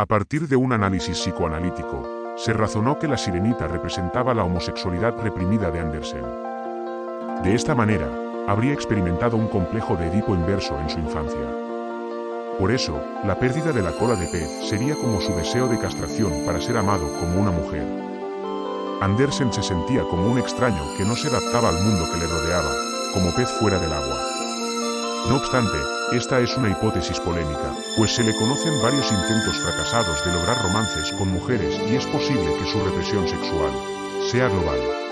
A partir de un análisis psicoanalítico, se razonó que la sirenita representaba la homosexualidad reprimida de Andersen. De esta manera, habría experimentado un complejo de Edipo inverso en su infancia. Por eso, la pérdida de la cola de pez sería como su deseo de castración para ser amado como una mujer. Andersen se sentía como un extraño que no se adaptaba al mundo que le rodeaba, como pez fuera del agua. No obstante, esta es una hipótesis polémica, pues se le conocen varios intentos fracasados de lograr romances con mujeres y es posible que su represión sexual sea global.